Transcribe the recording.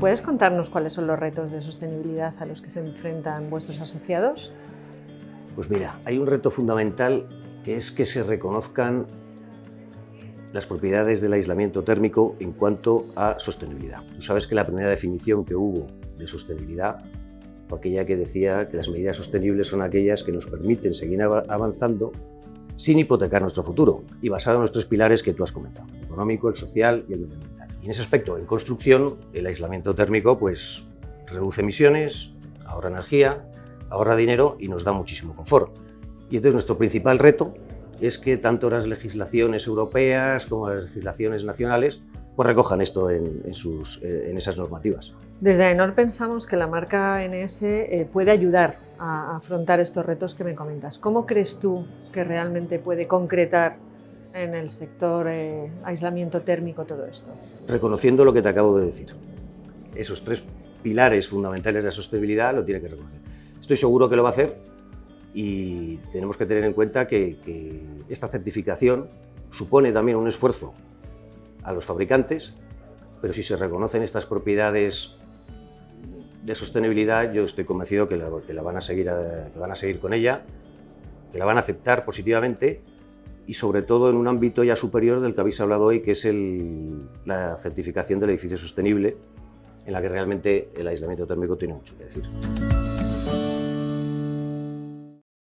¿Puedes contarnos cuáles son los retos de sostenibilidad a los que se enfrentan vuestros asociados? Pues mira, hay un reto fundamental que es que se reconozcan las propiedades del aislamiento térmico en cuanto a sostenibilidad. Tú sabes que la primera definición que hubo de sostenibilidad fue aquella que decía que las medidas sostenibles son aquellas que nos permiten seguir avanzando sin hipotecar nuestro futuro y basado en los pilares que tú has comentado, el económico, el social y el medioambiental. En ese aspecto, en construcción, el aislamiento térmico pues, reduce emisiones, ahorra energía, ahorra dinero y nos da muchísimo confort. Y entonces nuestro principal reto es que tanto las legislaciones europeas como las legislaciones nacionales pues recojan esto en, sus, eh, en esas normativas. Desde AENOR pensamos que la marca NS eh, puede ayudar a afrontar estos retos que me comentas. ¿Cómo crees tú que realmente puede concretar en el sector eh, aislamiento térmico todo esto? Reconociendo lo que te acabo de decir. Esos tres pilares fundamentales de la sostenibilidad lo tiene que reconocer. Estoy seguro que lo va a hacer y tenemos que tener en cuenta que, que esta certificación supone también un esfuerzo a los fabricantes, pero si se reconocen estas propiedades de sostenibilidad, yo estoy convencido que la, van, a seguir, que van a seguir con ella, que la van a aceptar positivamente y sobre todo en un ámbito ya superior del que habéis hablado hoy, que es la certificación del edificio sostenible, en la que realmente el aislamiento térmico tiene mucho que decir.